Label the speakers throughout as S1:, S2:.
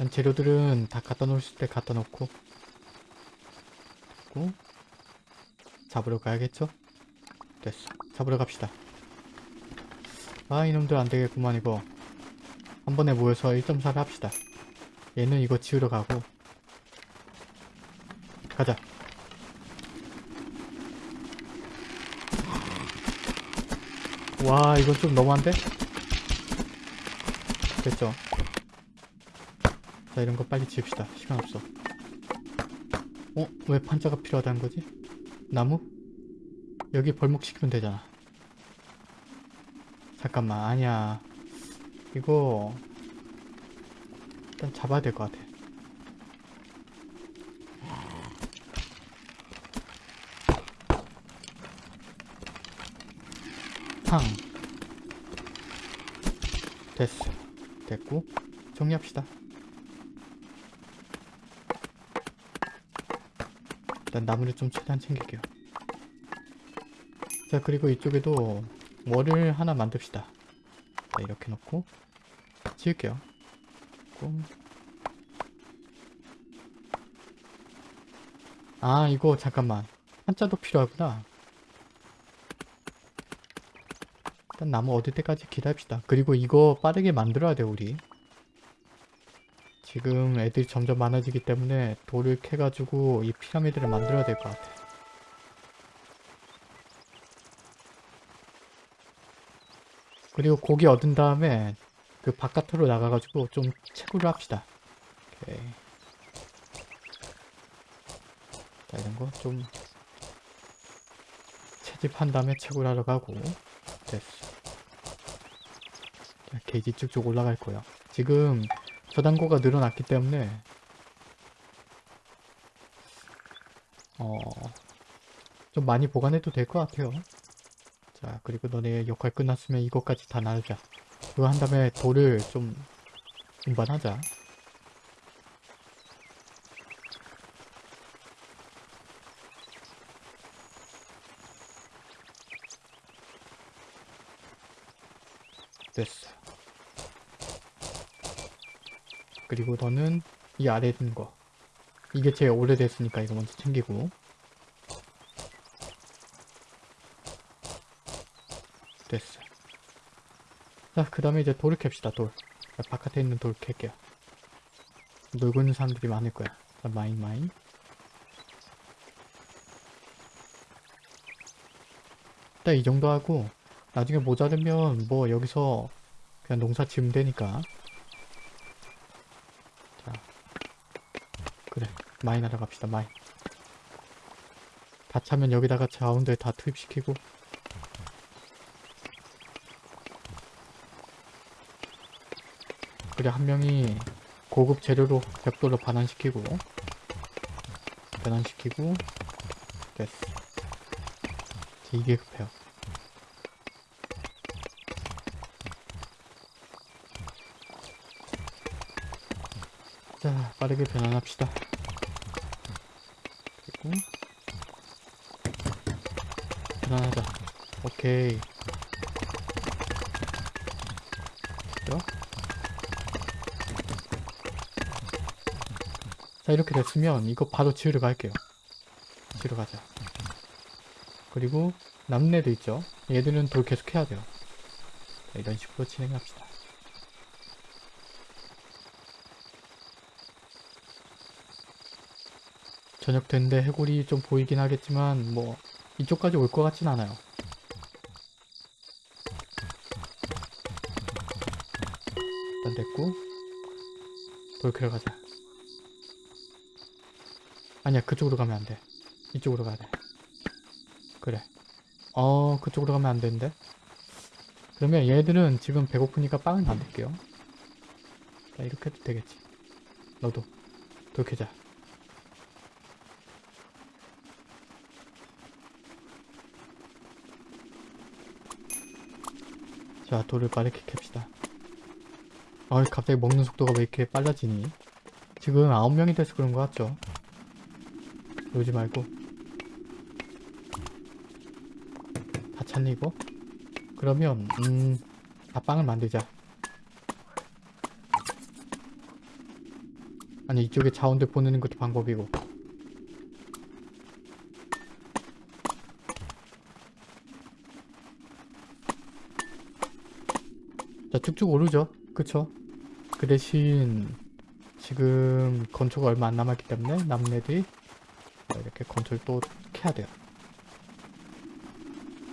S1: 일단 재료들은 다 갖다 놓으실 때 갖다 놓고 됐고 잡으러 가야겠죠? 됐어. 잡으러 갑시다. 아 이놈들 안되겠구만 이거. 한 번에 모여서 1.4를 합시다. 얘는 이거 지우러 가고. 가자. 와 이건 좀 너무한데? 됐죠 자 이런 거 빨리 지읍시다. 시간 없어. 어? 왜 판자가 필요하다는 거지? 나무? 여기 벌목시키면 되잖아. 잠깐만 아니야. 이거 일단 잡아야 될 것 같아. 팡. 됐어. 됐고 정리합시다 일단 나무를 좀 최대한 챙길게요. 자 그리고 이쪽에도 월을 하나 만듭시다. 자 이렇게 놓고 지을게요. 꽁. 아 이거 잠깐만. 한자도 필요하구나. 일단 나무 얻을 때까지 기다립시다. 그리고 이거 빠르게 만들어야 돼 우리 지금 애들이 점점 많아지기 때문에 돌을 캐가지고 이 피라미드를 만들어야 될 것 같아. 그리고 고기 얻은 다음에 그 바깥으로 나가가지고 좀 채굴을 합시다. 오케이. 자 이런 거 좀 채집한 다음에 채굴하러 가고. 됐어. 자, 게이지 쭉쭉 올라갈 거야 지금 저단고가 늘어났기 때문에 어... 좀 많이 보관해도 될 것 같아요. 자 그리고 너네 역할 끝났으면 이것까지 다 나누자. 그거 한 다음에 돌을 좀 운반하자 됐어 그리고 너는 이 아래에 있는 거. 이게 제일 오래됐으니까 이거 먼저 챙기고. 됐어. 자그 다음에 이제 돌을 캡시다 돌. 자, 바깥에 있는 돌 캘게요. 놀고 있는 사람들이 많을 거야. 자 마인 마인. 일단 이 정도 하고 나중에 모자르면 뭐 여기서 그냥 농사 지으면 되니까 자 그래 마인 하러 갑시다 마인 다 차면 여기다가 자원들 다 투입시키고. 그래 한 명이 고급 재료로 벽돌로 반환시키고 변환시키고 됐어. 이게 급해요. 자 빠르게 변환합시다 그리고 변환하자 오케이? 자 이렇게 됐으면 이거 바로 지으러 갈게요. 지으러 가자. 그리고 남는 애도 있죠? 얘들은 돌 계속 해야 돼요. 자, 이런 식으로 진행합시다. 저녁 된데 해골이 좀 보이긴 하겠지만 뭐 이쪽까지 올 것 같진 않아요 됐고 돌 캐러 가자. 아니야 그쪽으로 가면 안돼. 이쪽으로 가야 돼. 그래. 어 그쪽으로 가면 안 되는데 그러면 얘들은 지금 배고프니까 빵을 만들게요. 자 이렇게 해도 되겠지. 너도 돌 캐자. 자 돌을 빠르게 캡시다 아 갑자기 먹는 속도가 왜 이렇게 빨라지니? 지금 9명이 돼서 그런 거 같죠? 그러지 말고. 다 찼니 이거? 그러면 음... 다 빵을 만들자. 아니 이쪽에 자원들 보내는 것도 방법이고. 자 쭉쭉 오르죠 그쵸? 그 대신 지금 건초가 얼마 안 남았기 때문에 남은 애들이 이렇게 건초를 또 캐야 돼요.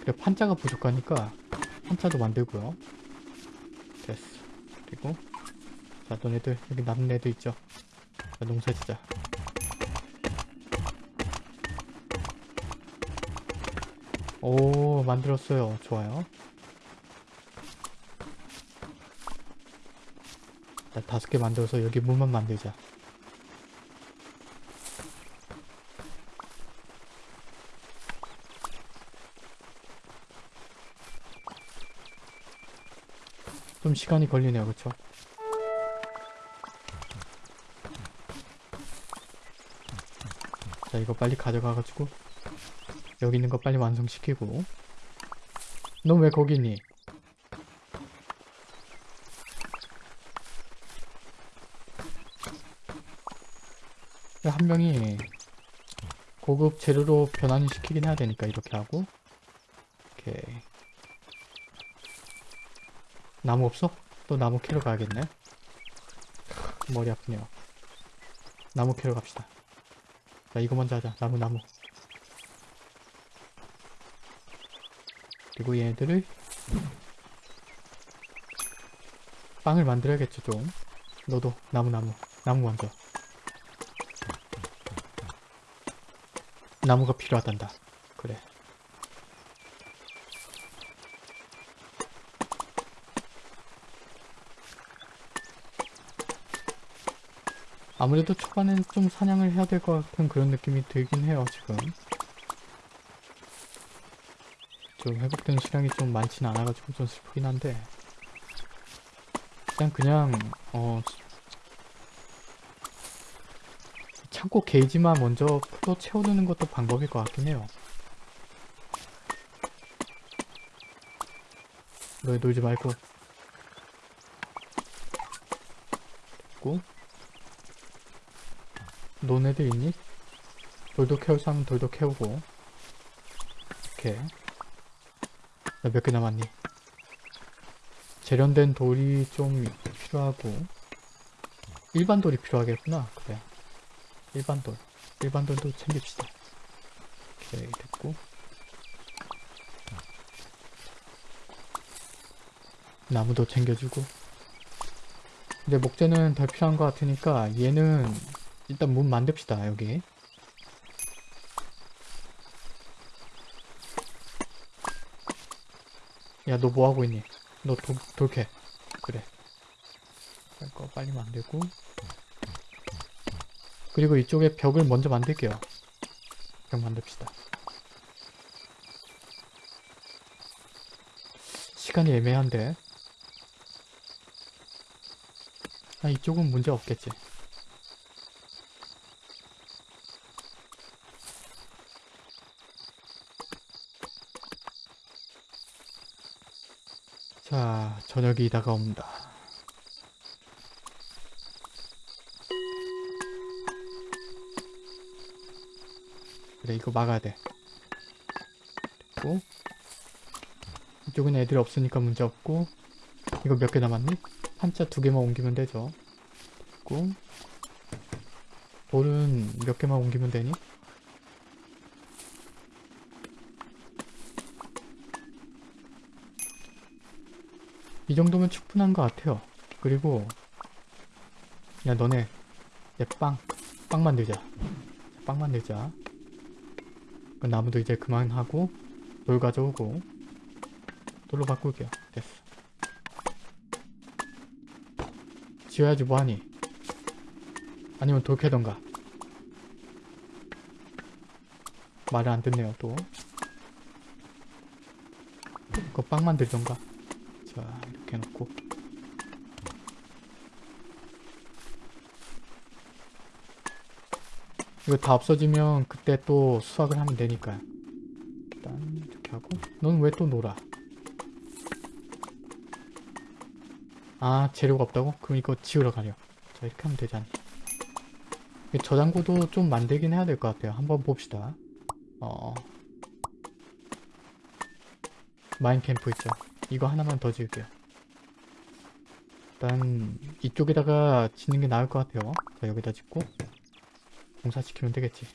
S1: 그래 판자가 부족하니까 판자도 만들고요. 됐어. 그리고 자 너네들 여기 남은 애들 있죠? 자 농사 짓자. 오 만들었어요. 좋아요 다섯 개 만들어서 여기 문만 만들자. 좀 시간이 걸리네요 그쵸? 자 이거 빨리 가져가가지고 여기 있는 거 빨리 완성시키고. 너 왜 거기 있니? 한 명이 고급 재료로 변환을 시키긴 해야 되니까 이렇게 하고 오케이 나무 없어? 또 나무 캐러 가야겠네. 머리 아프네요. 나무 캐러 갑시다. 자 이거 먼저 하자. 나무 나무. 그리고 얘네들을 빵을 만들어야겠죠 좀. 너도 나무 나무. 나무 먼저 나무가 필요하단다. 그래. 아무래도 초반엔 좀 사냥을 해야 될 것 같은 그런 느낌이 들긴 해요 지금. 좀 회복되는 수량이 좀 많지는 않아가지고 좀 슬프긴 한데. 그냥 그냥 어 창고 게이지만 먼저 풀어 채워두는 것도 방법일 것 같긴 해요. 너희 놀지 말고. 됐고. 너네들 있니? 돌도 캐울 사람은 돌도 캐우고. 이렇게 몇개 남았니? 재련된 돌이 좀 필요하고. 일반 돌이 필요하겠구나. 그래 일반 돌. 일반 돌도 챙깁시다. 오케이 됐고. 나무도 챙겨주고. 근데 목재는 더 필요한 것 같으니까 얘는 일단 문 만듭시다 여기 야 너 뭐하고 있니? 너 도, 돌캐. 그래. 이거 빨리 만들고 그리고 이쪽에 벽을 먼저 만들게요. 벽 만듭시다. 시간이 애매한데. 아 이쪽은 문제 없겠지. 자, 저녁이 다가옵니다. 그래, 이거 막아야 돼. 됐고. 이쪽은 애들 없으니까 문제 없고. 이거 몇 개 남았니? 한자 두 개만 옮기면 되죠. 됐고. 돌은 몇 개만 옮기면 되니? 이 정도면 충분한 것 같아요. 그리고 야 너네 얘빵 빵 만들자. 빵 만들자. 그 나무도 이제 그만하고 돌 가져오고 돌로 바꿀게요. 됐어. 지어야지 뭐하니? 아니면 돌 캐던가. 말을 안 듣네요 또. 그거 빵 만들던가. 자 이렇게 해놓고 이거 다 없어지면 그때 또 수확을 하면 되니까요 일단 이렇게 하고 넌 왜 또 놀아 아 재료가 없다고? 그럼 이거 지우러 가려 자 이렇게 하면 되지 않니 이 저장고도 좀 만들긴 해야 될 것 같아요. 한번 봅시다. 어. 마인캠프 있죠. 이거 하나만 더 지을게요. 일단 이쪽에다가 짓는 게 나을 것 같아요. 자 여기다 짓고 공사시키면 되겠지.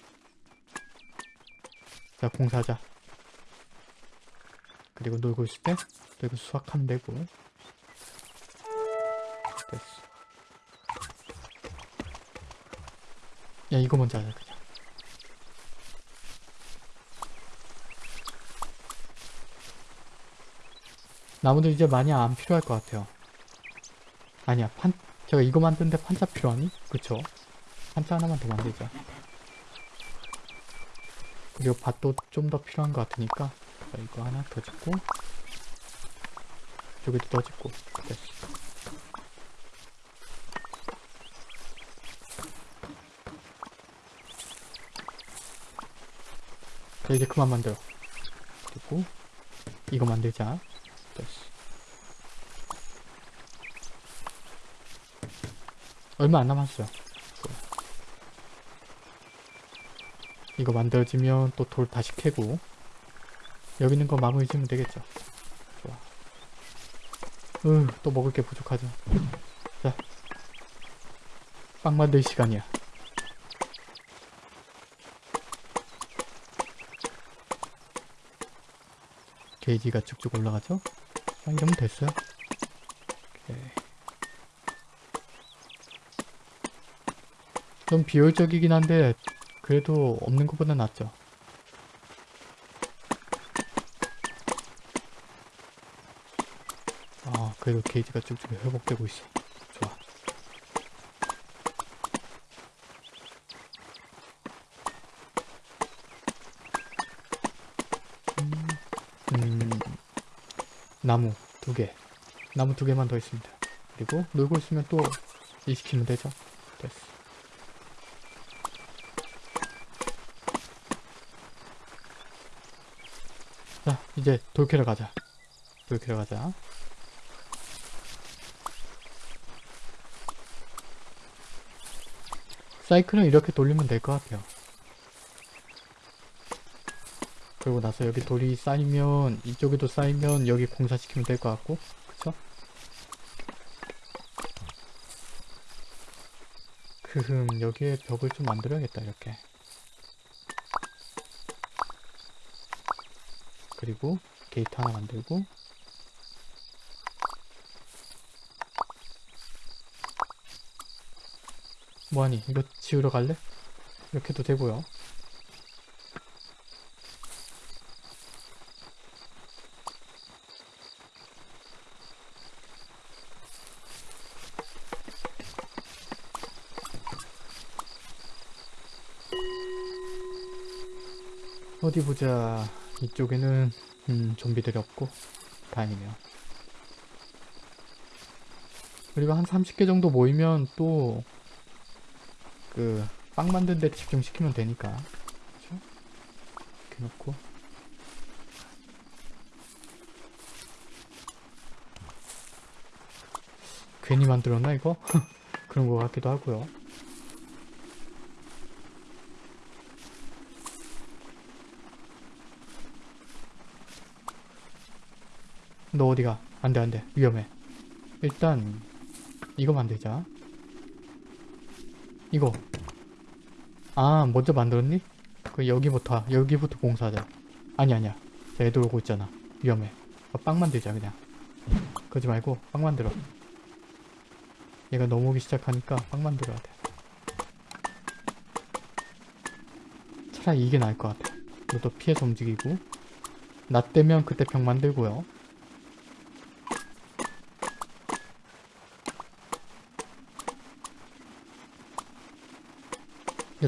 S1: 자 공사하자. 그리고 놀고 있을 때또 이거 수확하면 되고 됐어. 야 이거 먼저 하자 그냥. 나무들 이제 많이 안 필요할 것 같아요. 아니야 판 제가 이거 만드는데 판자 필요하니? 그쵸? 판자 하나만 더 만들자. 그리고 밭도 좀 더 필요한 것 같으니까 자, 이거 하나 더 짓고 저기도 더 짓고 됐어. 자 이제 그만 만들어. 그리고 이거 만들자. 됐어. 얼마 안 남았어요. 좋아. 이거 만들어지면 또 돌 다시 캐고 여기 있는 거 마무리 지으면 되겠죠. 좋아. 으, 또 먹을 게 부족하죠. 자, 빵 만들 시간이야. 게이지가 쭉쭉 올라가죠? 아, 이러면 됐어요. 좀 비효율적이긴 한데 그래도 없는 것보다 낫죠. 아 그래도 게이지가 쭉쭉 회복되고 있어. 좋아. 음, 나무 두 개. 나무 두 개만 더 있습니다. 그리고 놀고 있으면 또일 시키면 되죠. 됐어. 자, 이제 돌 캐러 가자. 돌 캐러 가자. 사이클은 이렇게 돌리면 될 것 같아요. 그리고 나서 여기 돌이 쌓이면 이쪽에도 쌓이면 여기 공사시키면 될 것 같고 그쵸? 크흠 여기에 벽을 좀 만들어야겠다 이렇게 그리고 게이트 하나 만들고. 뭐하니? 이거 지으러 갈래? 이렇게도 되고요. 어디 보자 이쪽에는 음, 좀비들이 없고 다행이네요 그리고 한 30개 정도 모이면 또 그 빵 만드는 데 집중시키면 되니까 그쵸? 이렇게 놓고 괜히 만들었나 이거? 그런 거 같기도 하고요 너 어디가? 안돼 안돼. 위험해. 일단 이거 만들자. 이거. 아 먼저 만들었니? 그 여기부터 여기부터 공사하자. 아니 아니야. 자 애들 오고 있잖아. 위험해. 어, 빵 만들자 그냥. 그러지 말고 빵 만들어. 얘가 넘어오기 시작하니까 빵 만들어야 돼. 차라리 이게 나을 것 같아. 너도 피해서 움직이고. 나 때면 그때 벽 만들고요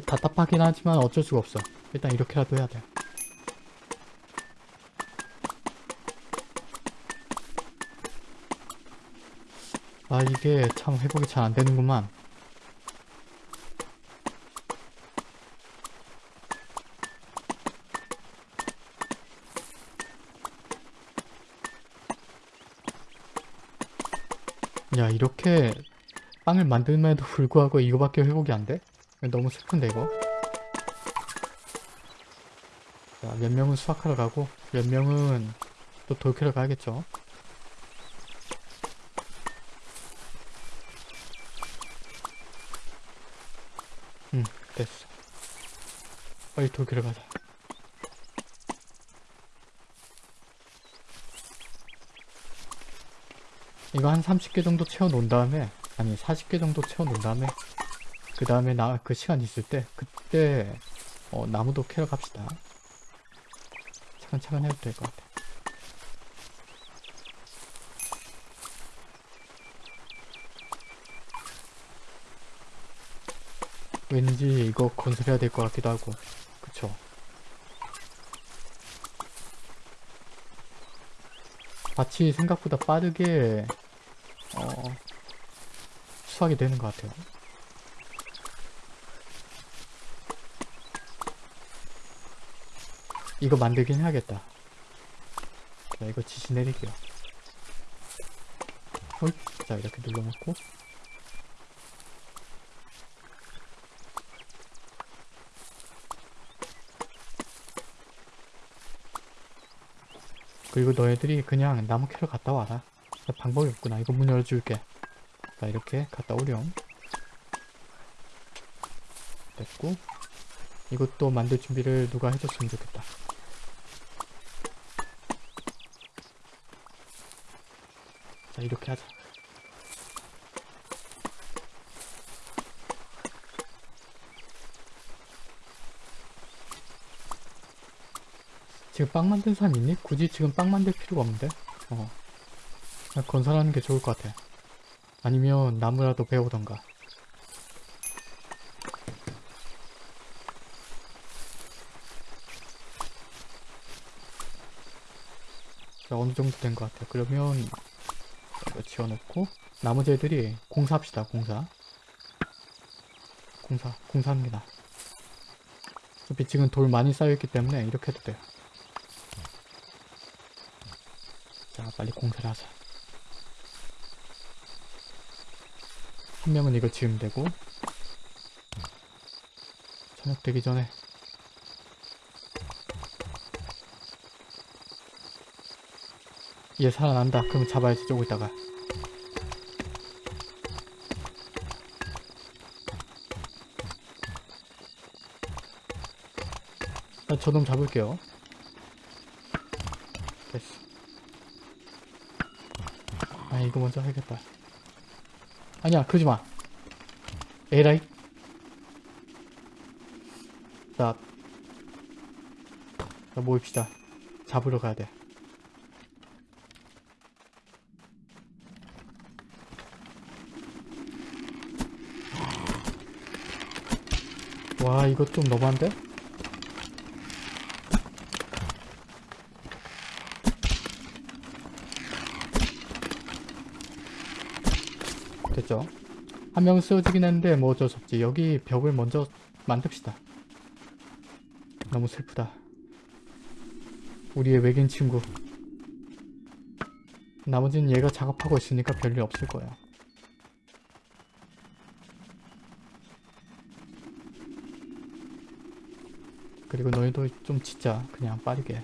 S1: 답답하긴 하지만 어쩔 수가 없어. 일단 이렇게라도 해야 돼. 아 이게 참 회복이 잘 안되는구만. 야 이렇게 빵을 만들면에도 불구하고 이거밖에 회복이 안 돼? 너무 슬픈데 이거? 자, 몇 명은 수학하러 가고 몇 명은 또 돌캐러 가야겠죠? 응 됐어. 빨리 돌캐러 가자. 이거 한 30개 정도 채워 놓은 다음에 아니 40개 정도 채워 놓은 다음에 그 다음에 나 그 시간 있을 때 그때 어, 나무도 캐러 갑시다. 차근차근 해도 될 것 같아. 왠지 이거 건설해야 될 것 같기도 하고. 그쵸? 밭이 생각보다 빠르게 어, 수확이 되는 것 같아요 이거 만들긴 해야겠다. 자 이거 지시 내릴게요. 홀. 자 이렇게 눌러놓고. 그리고 너희들이 그냥 나무 캐러 갔다 와라. 자, 방법이 없구나. 이거 문 열어줄게. 자 이렇게 갔다 오렴. 됐고 이것도 만들 준비를 누가 해줬으면 좋겠다 이렇게 하자. 지금 빵 만든 사람 있니? 굳이 지금 빵 만들 필요가 없는데? 어. 건설하는 게 좋을 것 같아. 아니면 나무라도 배우던가. 자 어느 정도 된 것 같아 그러면 이거 지어놓고 나머지 애들이 공사합시다 공사. 공사 나아 어차피 지금 돌 많이 쌓여있기 때문에 이렇게 해도 돼요. 자 빨리 공사를 하자. 한 명은 이거 지으면 되고 저녁 되기 전에 얘 살아난다. 그럼 잡아야지 조금 있다가. 나 저놈 잡을게요. 됐어. 아 이거 먼저 해야겠다. 아니야 그러지마. 에라이. 자, 자 모입시다. 잡으러 가야 돼 와 이거 좀 너무한데? 됐죠? 한 명은 쓰러지긴 했는데 뭐 어쩔 수 없지. 여기 벽을 먼저 만듭시다. 너무 슬프다. 우리의 외계인 친구. 나머지는 얘가 작업하고 있으니까 별일 없을 거야 그리고 너희도 좀 짓자. 그냥 빠르게.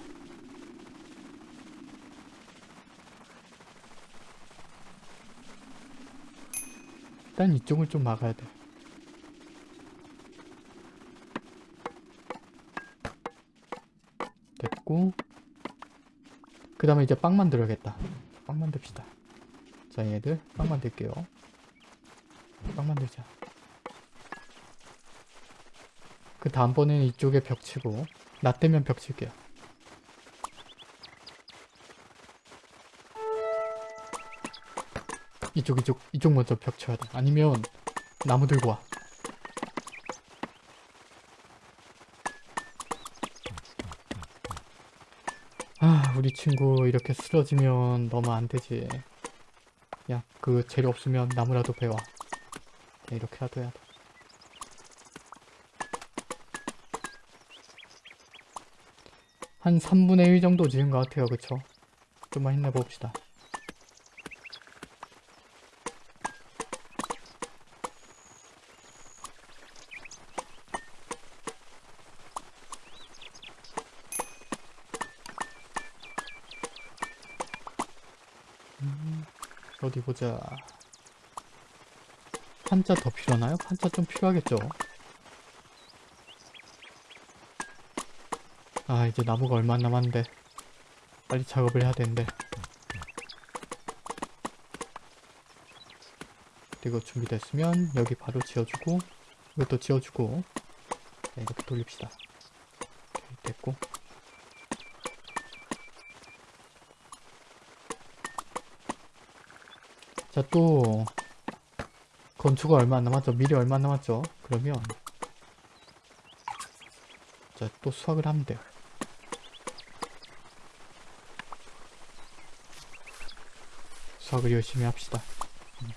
S1: 일단 이쪽을 좀 막아야 돼. 됐고. 그 다음에 이제 빵 만들어야겠다. 빵 만듭시다. 자 얘들 빵 만들게요. 빵 만들자 그 다음번에는 이쪽에 벽 치고 나 때면 벽 칠게요 이쪽 이쪽 이쪽 먼저 벽 쳐야 돼 아니면 나무 들고 와 아, 우리 친구 이렇게 쓰러지면 너무 안 되지. 야, 그 재료 없으면 나무라도 베와. 야, 이렇게라도 해야 돼. 한 3분의 1 정도 지은 것 같아요 그쵸 좀만 힘내봅시다 음, 어디 보자 판자 더 필요하나요? 판자 좀 필요하겠죠? 아 이제 나무가 얼마 안 남았는데. 빨리 작업을 해야 되는데. 그리고 준비됐으면 여기 바로 지어주고 이것도 지어주고 네, 이렇게 돌립시다. 오케이, 됐고. 자 또 건축가 얼마 안 남았죠? 미리 얼마 안 남았죠? 그러면 자 또 수확을 하면 돼요 수학을 열심히 합시다. 음.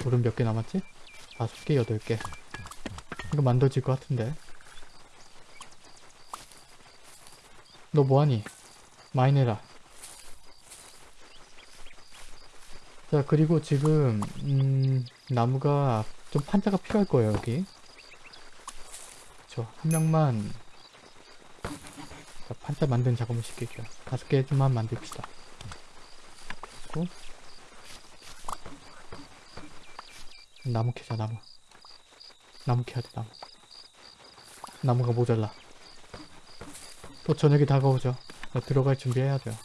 S1: 돌은 몇 개 남았지? 다섯 개, 여덟 개. 이거 만들어질 것 같은데. 너 뭐하니? 많이 내라. 자, 그리고 지금, 음, 나무가 좀 판자가 필요할 거예요, 여기. 그쵸. 한 명만 자, 판자 만드는 작업을 시킬게요. 다섯 개만 만듭시다. 그리고 나무 캐자 나무. 나무 캐야 돼 나무. 나무가 모자라. 또 저녁이 다가오죠. 자, 들어갈 준비해야 돼요.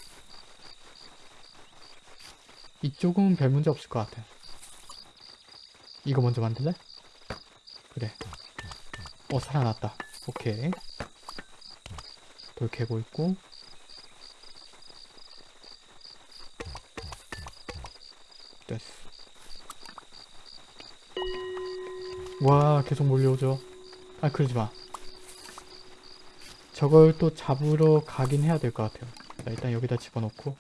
S1: 이쪽은 별 문제 없을 것 같아. 이거 먼저 만들래? 어 살아났다. 오케이. 돌 캐고 있고. 됐어. 와 계속 몰려오죠. 아 그러지마. 저걸 또 잡으러 가긴 해야 될 것 같아요. 자, 일단 여기다 집어넣고.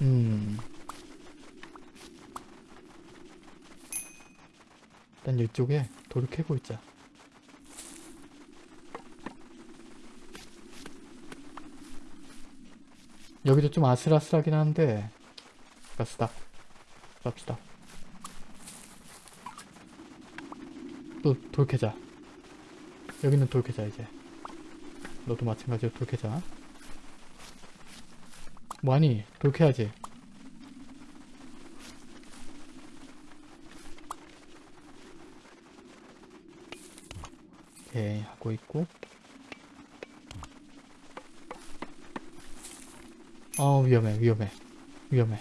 S1: 음 일단 이쪽에 돌을 캐고 있자. 여기도 좀 아슬아슬하긴 한데 가스다. 쌉시다. 또 돌 캐자. 여기는 돌 캐자 이제. 너도 마찬가지로 돌 캐자. 뭐하니? 돌 캐야지 오케이 하고 있고. 어 위험해 위험해 위험해.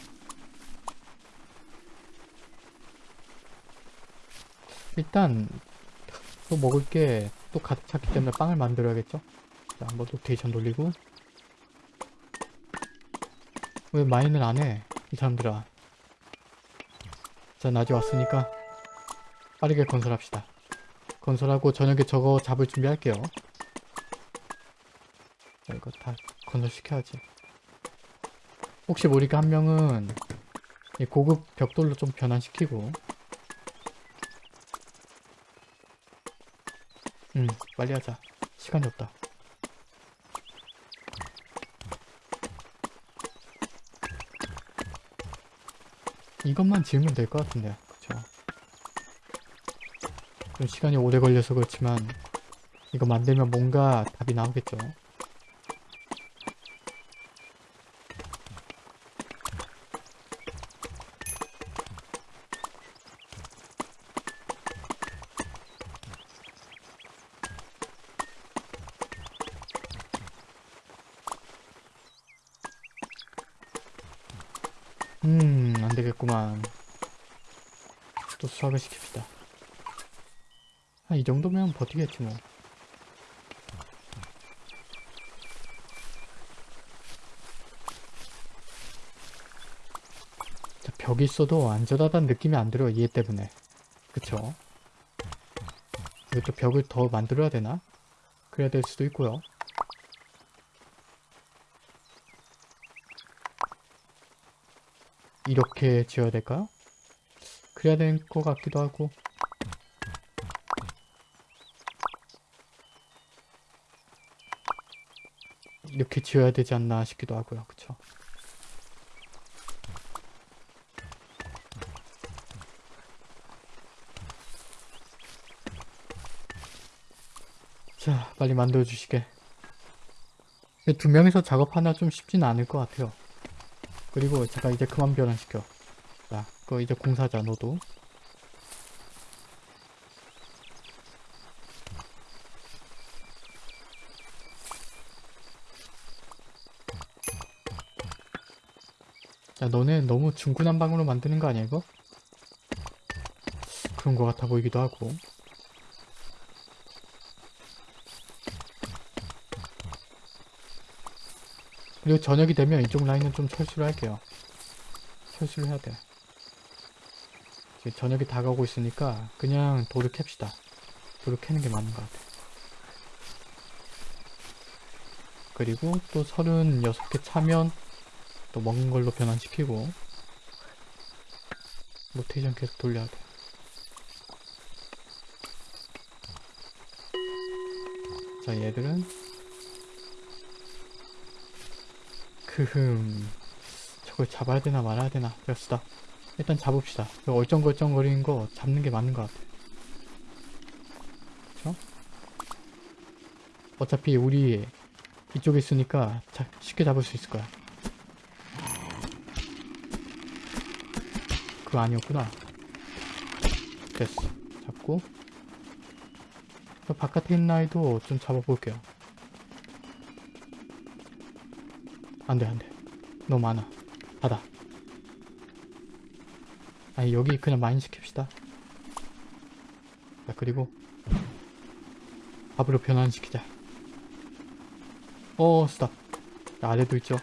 S1: 일단 또 먹을 게 또 가득 찼기 때문에 빵을 만들어야겠죠? 자 한번 로테이션 돌리고. 왜 마인을 안해 이 사람들아? 자 낮에 왔으니까 빠르게 건설합시다 건설하고 저녁에 저거 잡을 준비할게요. 자, 이거 다 건설시켜야지. 혹시 모르니까 한 명은 이 고급 벽돌로 좀 변환시키고 응 빨리 하자. 시간이 없다. 이것만 지으면 될 것 같은데? 좀 시간이 오래 걸려서 그렇지만 이거 만들면 뭔가 답이 나오겠죠. 음, 안 되겠구만. 또 수학을 시킵시다. 아, 이 정도면 버티겠지 뭐. 자, 벽이 있어도 안전하다는 느낌이 안 들어요. 얘 때문에. 그쵸? 이것도 벽을 더 만들어야 되나? 그래야 될 수도 있고요. 이렇게 지어야 될까요? 그래야 될 것 같기도 하고 이렇게 지어야 되지 않나 싶기도 하고요. 그쵸? 자, 빨리 만들어주시게. 두 명이서 작업하나 좀 쉽진 않을 것 같아요. 그리고 제가 이제 그만 변환시켜. 자, 그 이제 공사자 너도. 야, 너네 너무 중구난방으로 만드는 거 아니야, 이거? 그런 거 같아 보이기도 하고. 그리고 저녁이 되면 이쪽 라인은 좀 철수를 할게요. 철수를 해야 돼. 저녁이 다가오고 있으니까 그냥 돌을 캡시다. 돌을 캐는 게 맞는 것 같아. 그리고 또 36개 차면 또 먹은 걸로 변환시키고 로테이션 계속 돌려야 돼. 자 얘들은 크흠 저걸 잡아야 되나 말아야 되나 됐다 일단 잡읍시다 그 얼쩡걸쩡거리는 거 잡는 게 맞는 것 같아 그쵸? 어차피 우리 이쪽에 있으니까 자, 쉽게 잡을 수 있을 거야 그거 아니었구나. 됐어. 잡고. 저 바깥에 있는 아이도 좀 잡아볼게요. 안돼 안돼. 너무 많아. 닫아 아니 여기 그냥 많이 시킵시다. 자 그리고 밥으로 변환시키자. 어 스탑. 자, 아래도 있죠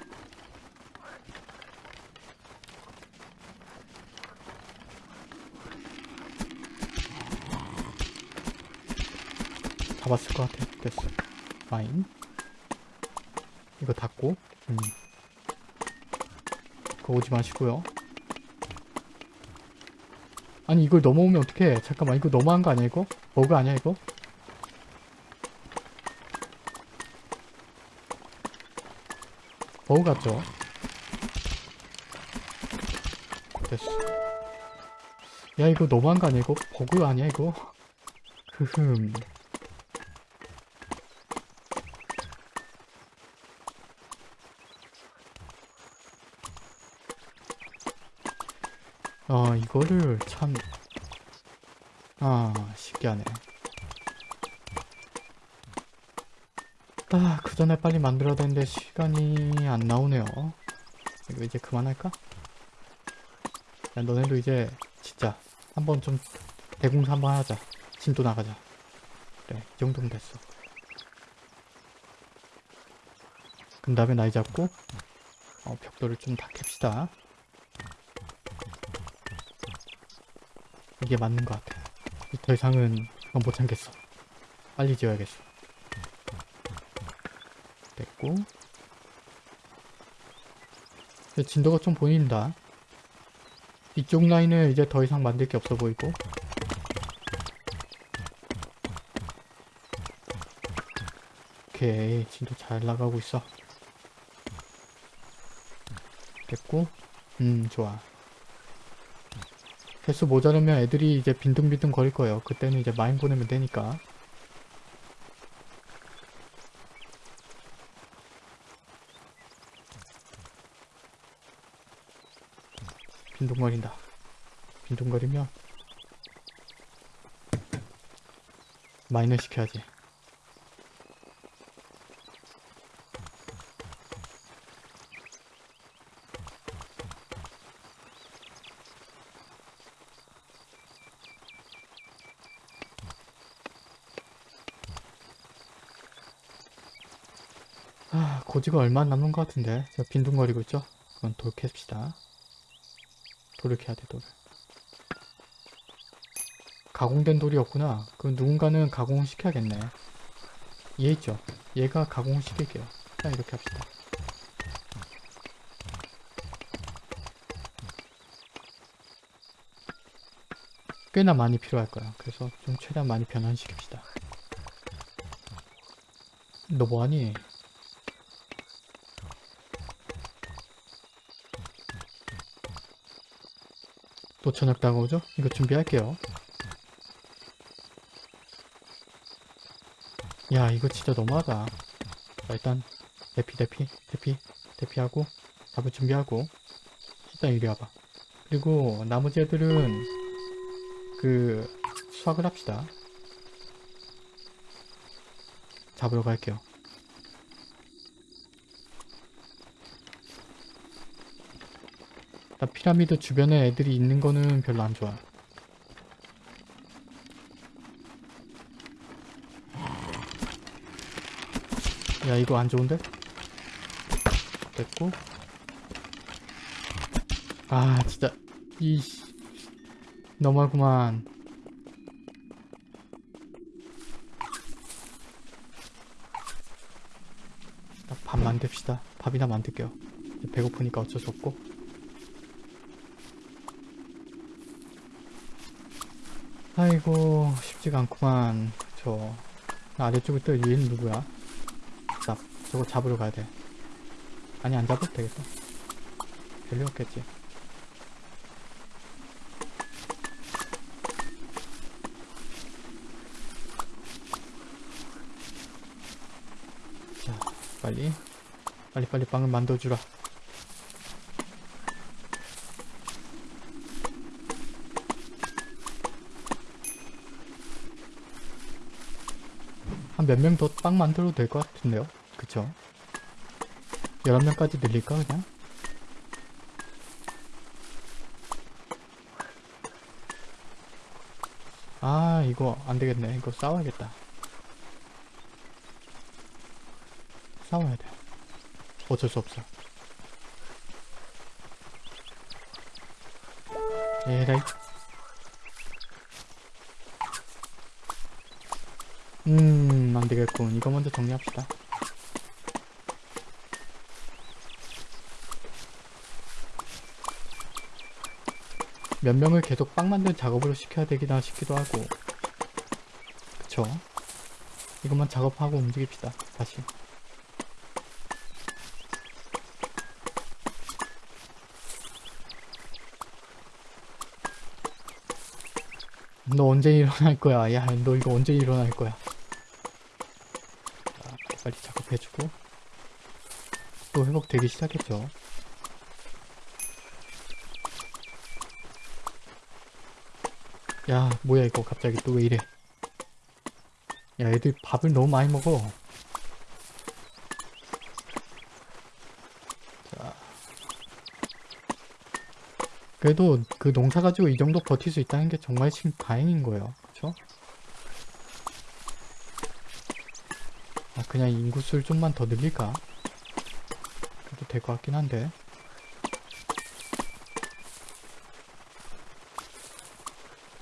S1: 잡았을 것 같아 됐어 파인 이거 닫고 음. 그거 오지 마시고요 아니 이걸 넘어오면 어떡해 잠깐만 이거 너무한 거 아니야 이거? 버그 아니야 이거? 버그 같죠? 됐어 야 이거 너무한 거 아니야 이거? 버그 아니야 이거? 흐흠 아 이거를 참... 아 신기하네. 아 그 전에 빨리 만들어야 되는데 시간이 안 나오네요. 이거 이제 그만할까? 야 너네도 이제 진짜 한번 좀 대공사 한번 하자. 진도 나가자. 그래 이 정도면 됐어. 그 다음에 나이 잡고 어, 벽돌을 좀 다 캡시다 이게 맞는 것 같아. 더 이상은 못 참겠어. 빨리 지어야겠어. 됐고. 진도가 좀 보인다. 이쪽 라인은 이제 더 이상 만들 게 없어 보이고. 오케이. 진도 잘 나가고 있어. 됐고. 음, 좋아. 개수 모자르면 애들이 이제 빈둥빈둥 거릴 거예요. 그때는 이제 마인 보내면 되니까. 빈둥거린다. 빈둥거리면 마인을 시켜야지. 아, 고지가 얼마 안 남은 것 같은데. 저 빈둥거리고 있죠? 그건 돌 캡시다. 돌을 캐야 돼, 돌을. 가공된 돌이 없구나. 그럼 누군가는 가공을 시켜야겠네. 얘 있죠? 얘가 가공을 시킬게요. 자, 이렇게 합시다. 꽤나 많이 필요할 거야. 그래서 좀 최대한 많이 변환시킵시다. 너 뭐하니? 또 저녁 다가오죠? 이거 준비할게요. 야 이거 진짜 너무하다 자 일단 대피 대피 대피 대피하고 잡을 준비하고 일단 이리 와봐 그리고 나머지 애들은 그 수확을 합시다 잡으러 갈게요 나 피라미드 주변에 애들이 있는 거는 별로 안 좋아. 야 이거 안 좋은데? 됐고. 아 진짜. 이 너무하구만. 나밥 만듭시다. 밥이나 만들게요. 배고프니까 어쩔 수 없고 아이고 쉽지가 않구만. 저 아래쪽에 또 얘는 누구야? 잡 저거 잡으러 가야 돼. 아니 안 잡아도 되겠다. 별로 없겠지. 자 빨리. 빨리 빨리 빵을 만들어주라 한 몇 명 더 빵 만들어도 될 것 같은데요? 그쵸? 11명까지 늘릴까 그냥? 아 이거 안되겠네. 이거 싸워야겠다. 싸워야 돼. 어쩔 수 없어. 에라이. 음 안되겠군. 이거 먼저 정리합시다. 몇 명을 계속 빵 만드는 작업으로 시켜야 되기나 싶기도 하고. 그쵸? 이것만 작업하고 움직입시다. 다시. 너 언제 일어날 거야? 야 너 이거 언제 일어날 거야? 자, 작업해주고 또 회복되기 시작했죠. 야 뭐야 이거 갑자기 또 왜 이래? 야 애들 밥을 너무 많이 먹어. 자. 그래도 그 농사 가지고 이 정도 버틸 수 있다는 게 정말 참 다행인 거예요. 그쵸? 그냥 인구수를 좀만 더 늘릴까? 그래도 될 것 같긴 한데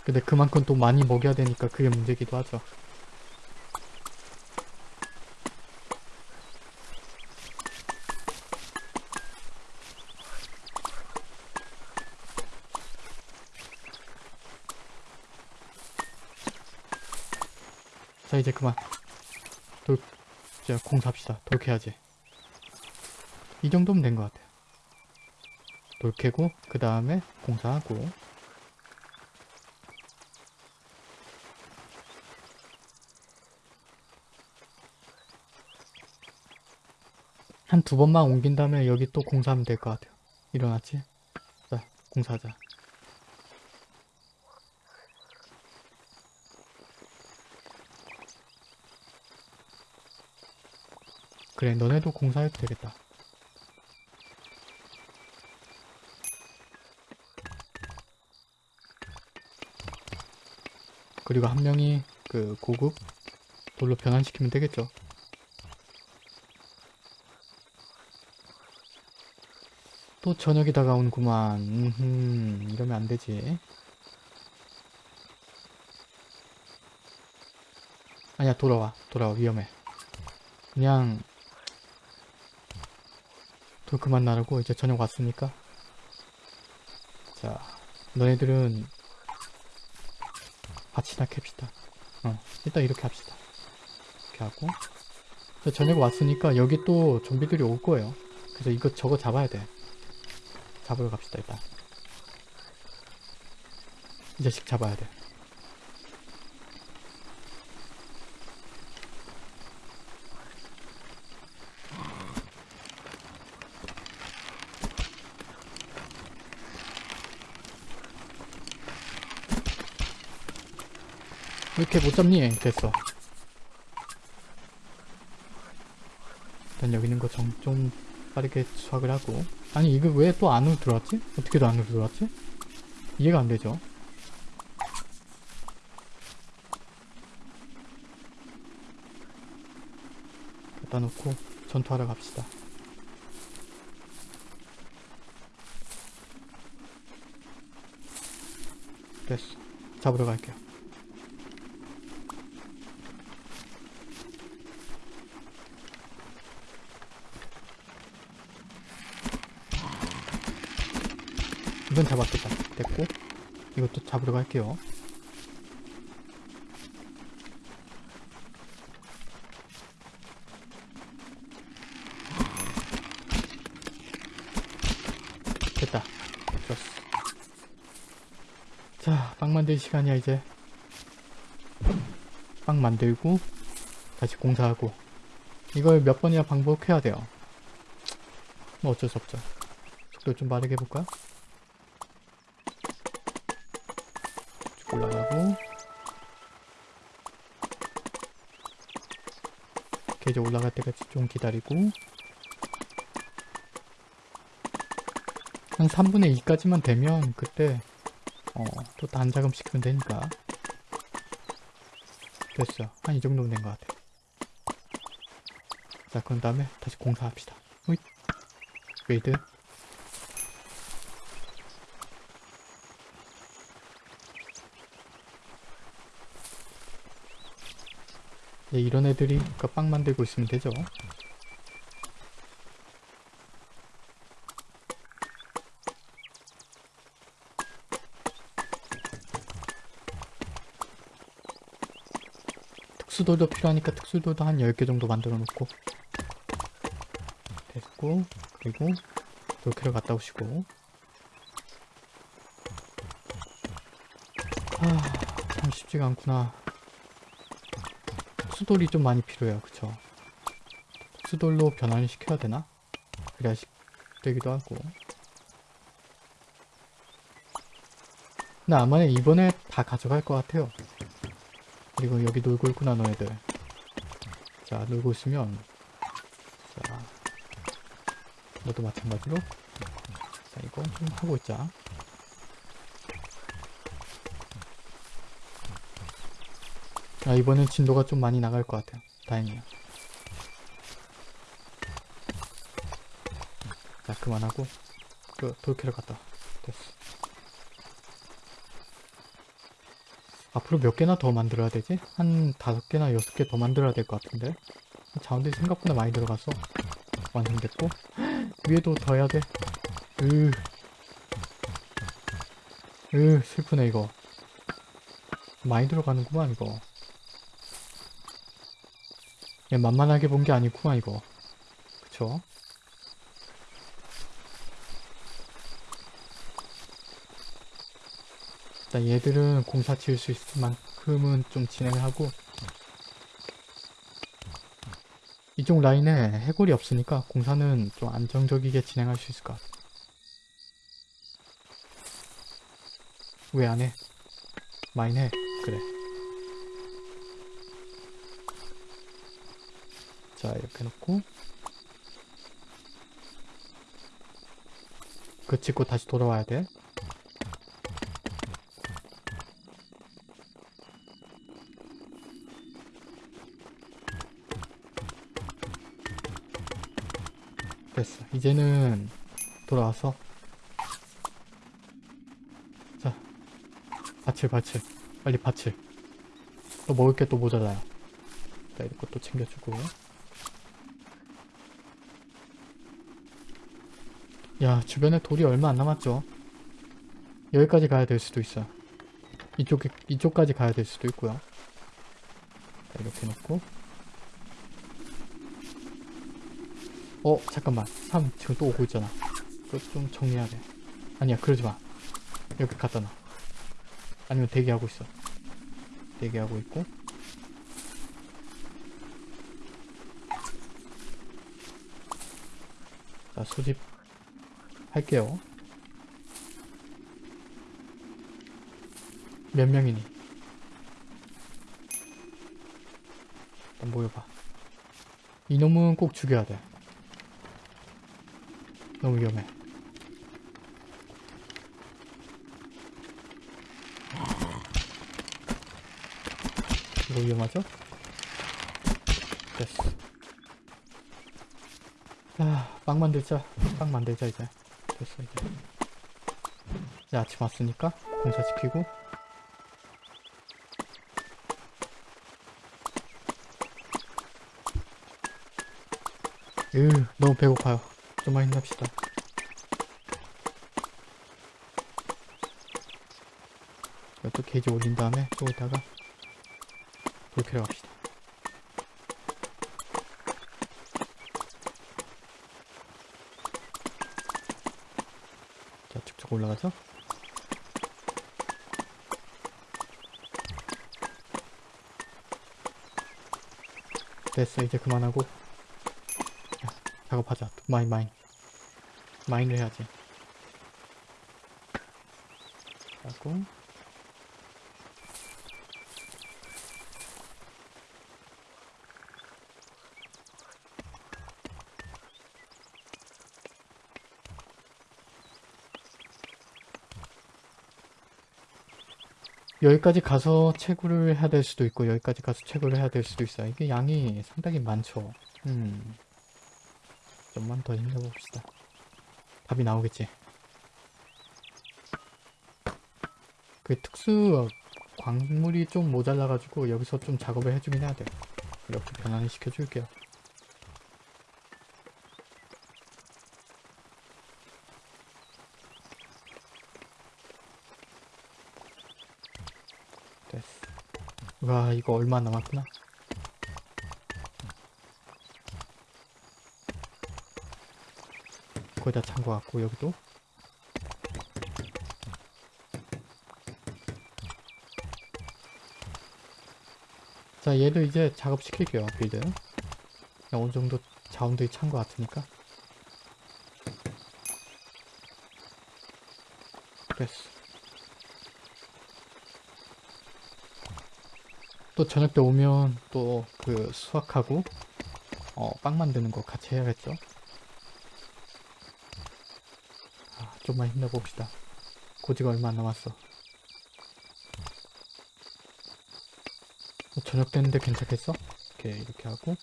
S1: 근데 그만큼 또 많이 먹여야 되니까 그게 문제기도 하죠. 자 이제 그만 돌 이제 공사합시다 돌 캐야지 이 정도면 된 것 같아요 돌 캐고 그 다음에 공사하고 한 두 번만 옮긴 다음에 여기 또 공사하면 될 것 같아요. 일어났지? 자, 공사하자. 그래, 너네도 공사해도 되겠다. 그리고 한 명이 그 고급 돌로 변환시키면 되겠죠. 또 저녁이 다가오는구만. 음흠, 이러면 안 되지. 아니야, 돌아와. 돌아와. 위험해. 그냥 돌 그만 나르고 이제 저녁 왔으니까 자, 너네들은 밭이나 캡시다. 어, 일단 이렇게 합시다. 이렇게 하고 자, 저녁 왔으니까 여기 또 좀비들이 올 거예요. 그래서 이거 저거 잡아야 돼. 잡으러 갑시다 일단 이 자식 잡아야 돼 이렇게 못 잡니? 됐어. 일단 여기 있는 거좀 빠르게 수확을 하고. 아니, 이거 왜 또 안으로 들어왔지? 어떻게 또 안으로 들어왔지? 이해가 안 되죠? 갖다 놓고 전투하러 갑시다. 됐어. 잡으러 갈게요. 이건 잡았겠다. 됐고 이것도 잡으러 갈게요. 됐다. 좋았어. 자, 빵 만들 시간이야 이제. 빵 만들고 다시 공사하고 이걸 몇 번이나 반복해야 돼요. 뭐 어쩔 수 없죠. 속도 좀 빠르게 해볼까? 올라가고. 계속 올라갈 때까지 좀 기다리고. 한 3분의 2까지만 되면 그때 어, 또 단자금 시키면 되니까. 됐어. 한 이 정도면 된 것 같아. 자 그런 다음에 다시 공사합시다. 웨이드 네, 이런 애들이 그빵 만들고 있으면 되죠. 특수돌도 필요하니까 특수돌도 한 10개 정도 만들어 놓고. 됐고 그리고 이렇게로 갔다 오시고. 아, 참 쉽지가 않구나 특수돌이 좀 많이 필요해요. 그쵸? 특수돌로 변환을 시켜야 되나? 그래야 시, 되기도 하고. 근데 아마 이번에 다 가져갈 것 같아요. 그리고 여기 놀고 있구나 너희들. 자 놀고 있으면. 자 너도 마찬가지로. 자 이거 좀 하고 있자 아 이번엔 진도가 좀 많이 나갈 것 같아요. 다행이에요 자 그만하고 그 돌캐를 갔다 와. 됐어. 앞으로 몇 개나 더 만들어야 되지? 한 다섯 개나 여섯 개 더 만들어야 될 것 같은데? 자원들이 생각보다 많이 들어가서 완성됐고 위에도 더 해야 돼. 으, 으 슬프네 이거. 많이 들어가는구만 이거 그냥 만만하게 본 게 아니구만 이거 그쵸? 일단 얘들은 공사 지을 수 있을 만큼은 좀 진행을 하고 이쪽 라인에 해골이 없으니까 공사는 좀 안정적이게 진행할 수 있을 것 같아 왜 안 해? 많이 해 그래 자 이렇게 놓고. 그 찍고 다시 돌아와야 돼. 됐어. 이제는 돌아와서. 자 밭을 밭을. 빨리 밭을. 또 먹을 게 또 모자라요. 자 이런 것도 챙겨주고 야 주변에 돌이 얼마 안 남았죠. 여기까지 가야 될 수도 있어. 이쪽 이쪽까지 가야 될 수도 있고요. 자 이렇게 놓고. 어 잠깐만. 3 지금 또 오고 있잖아. 그거 좀 정리해야 돼. 아니야 그러지마. 여기 갖다 놔. 아니면 대기하고 있어. 대기하고 있고. 자 수집 할게요 몇 명이니 일단 모여봐. 이놈은 꼭 죽여야 돼. 너무 위험해. 이거 위험하죠? 됐어. 자, 빵 만들자. 빵 만들자, 이제. 됐어, 이제. 이제 아침 왔으니까 공사시키고. 으, 너무 배고파요. 좀만 힘냅시다. 이것도 게이지 올린 다음에 또 이따가 불 켜러 갑시다. 자, 쭉쭉 올라가서 됐어, 이제 그만하고 자, 작업하자. 마인, 마인. 마인을 해야지. 하고 여기까지 가서 채굴을 해야 될 수도 있고 여기까지 가서 채굴을 해야 될 수도 있어요. 이게 양이 상당히 많죠. 음. 좀만 더 힘내봅시다. 답이 나오겠지. 그 특수 광물이 좀 모자라가지고 여기서 좀 작업을 해주긴 해야 돼. 이렇게 변환을 시켜줄게요. 됐어. 와 이거 얼마 남았구나. 거의 다 찬 것 같고 여기도. 자 얘도 이제 작업시킬게요 build. 그냥 어느 정도 자원들이 찬 것 같으니까. 됐어 또 저녁 때 오면 또 그 수확하고 어, 빵 만드는 거 같이 해야겠죠? 아, 좀만 힘내봅시다. 고지가 얼마 안 남았어. 어, 저녁 됐는데 괜찮겠어? 이렇게 이렇게 하고.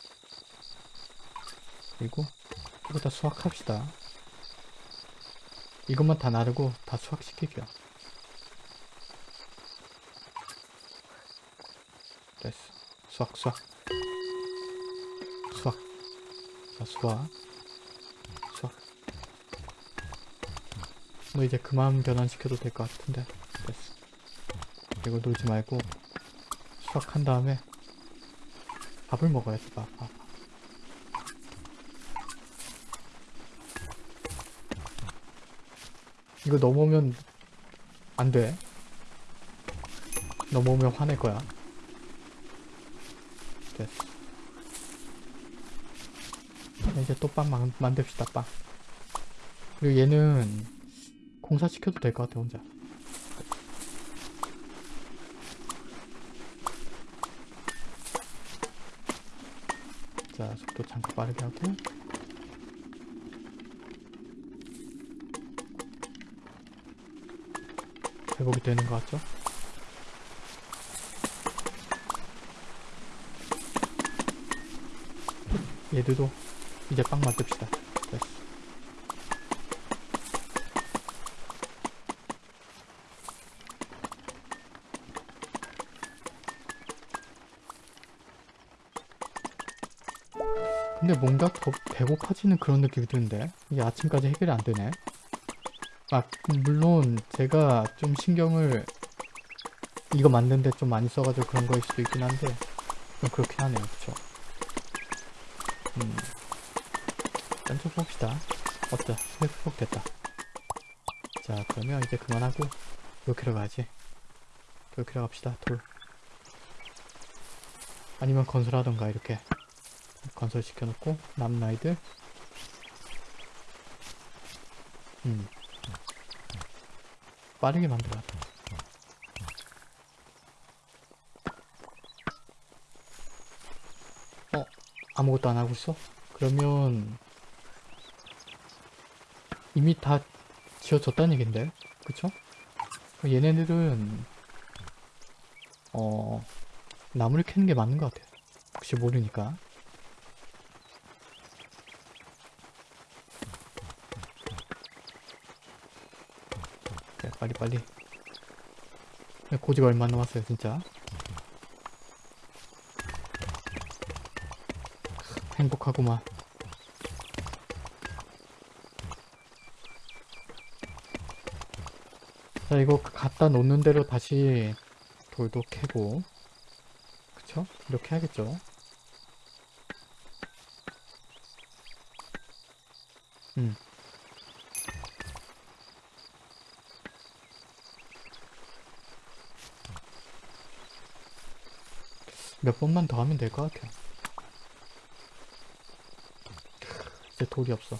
S1: 그리고 이거 다 수확합시다. 이것만 다 나르고 다 수확시킬게요 됐어 수확 수확 수확 자 수확 수확 뭐 이제 그만 변환시켜도 될 것 같은데 됐어 이거 놀지 말고 수확한 다음에 밥을 먹어야지 밥, 밥. 이거 넘어오면 안 돼. 넘어오면 화낼 거야. 됐어. 이제 또 빵 만듭시다, 빵. 그리고 얘는 공사시켜도 될 것 같아, 혼자. 자, 속도 잠깐 빠르게 하고. 회복이 되는 것 같죠? 얘들도 이제 빵 만듭시다. 됐어. 근데 뭔가 더 배고파지는 그런 느낌이 드는데 이게 아침까지 해결이 안 되네. 아 물론 제가 좀 신경을 이거 만드는데 좀 많이 써가지고 그런 거일 수도 있긴 한데 좀 그렇긴 하네요 그쵸 음 일단 좀 봅시다. 어때? 회복됐다. 자 그러면 이제 그만하고 이렇게로 가야지. 이렇게로 갑시다. 돌. 아니면 건설하던가 이렇게. 건설 시켜놓고 아이들 음. 빠르게 만들어야 돼. 아무것도 안 하고 있어? 그러면 이미 다 지어졌다는 얘긴데? 그쵸? 얘네들은 어 나무를 캐는 게 맞는 것 같아요. 혹시 모르니까. 자 빨리 빨리. 고지가 얼마 안 남았어요 진짜. 행복하구만 자 이거 갖다 놓는 대로 다시 돌도 캐고. 그쵸? 이렇게 해야겠죠? 음. 몇 번만 더 하면 될 것 같아요. 이제 돌이 없어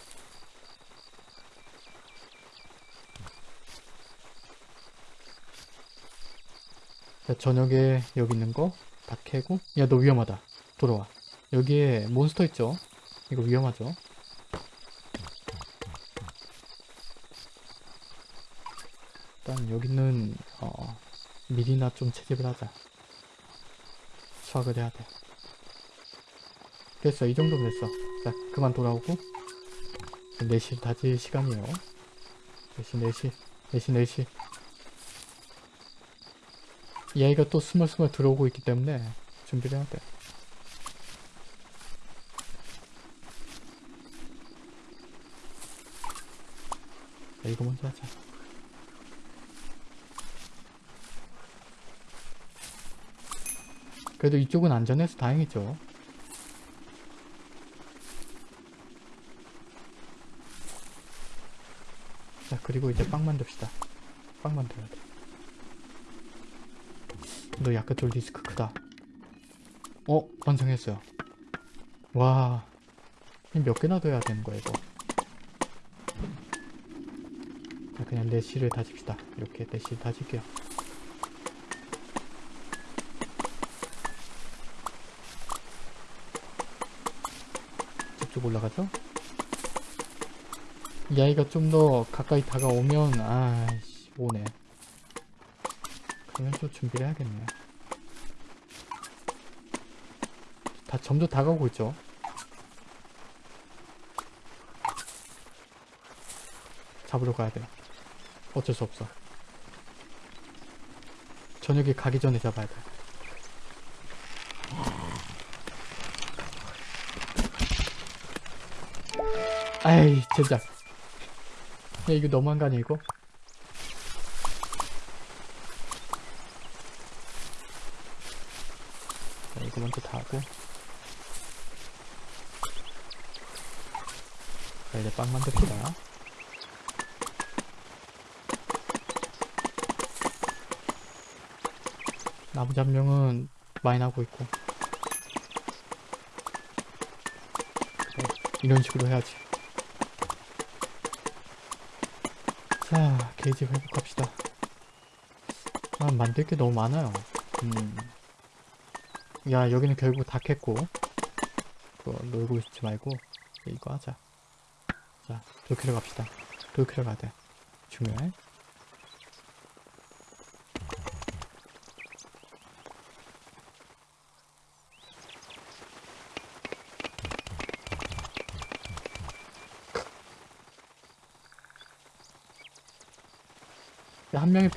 S1: 자, 저녁에 여기 있는 거 다 캐고. 야 너 위험하다. 돌아와. 여기에 몬스터 있죠? 이거 위험하죠? 일단 여기는 어, 미리나 좀 채집을 하자. 수확을 해야 돼. 됐어. 이 정도면 됐어. 자 그만 돌아오고. 4시 다질 시간이에요. 4시 4시 4시 4시 이 아이가 또 스멀스멀 들어오고 있기 때문에 준비를 해야 돼. 자, 이거 먼저 하자. 그래도 이쪽은 안전해서 다행이죠. 자 그리고 이제 빵 만듭시다. 빵 만들어야 돼 너 약간 돌 디스크 크다. 어? 완성했어요. 와. 몇 개나 둬야 되는 거야 이거? 자 그냥 내실을 다집시다. 이렇게 내실 다질게요. 저쪽 올라가죠? 이 아이가 좀 더 가까이 다가오면 아이씨 오네 그러면 또 준비를 해야겠네요 다 점점 다가오고 있죠? 잡으러 가야 돼요 어쩔 수 없어. 저녁에 가기 전에 잡아야 돼. 아이 진짜 야 이거 너무한 거 아니야 이거? 자 이거 먼저 다 하고 자 이제 빵 만듭시다 나무 잡룡은 많이 나고 있고. 그래, 이런 식으로 해야지. 자 게이지 회복합시다. 아 만들 게 너무 많아요. 음. 야 여기는 결국 다 캤고. 그거 놀고 있지 말고 이거 하자. 자 돌캐러 갑시다. 돌캐러 가야 돼. 중요해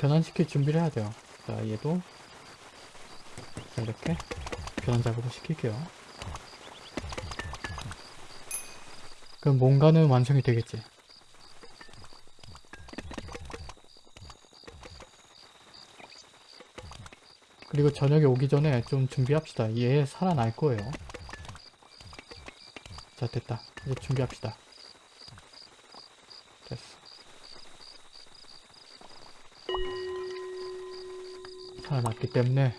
S1: 변환시킬 준비를 해야 돼요. 자, 얘도 자, 이렇게 변환 작업을 시킬게요. 그럼 뭔가는 완성이 되겠지. 그리고 저녁에 오기 전에 좀 준비합시다. 얘 살아날 거예요. 자, 됐다. 이제 준비합시다. 살아났기 때문에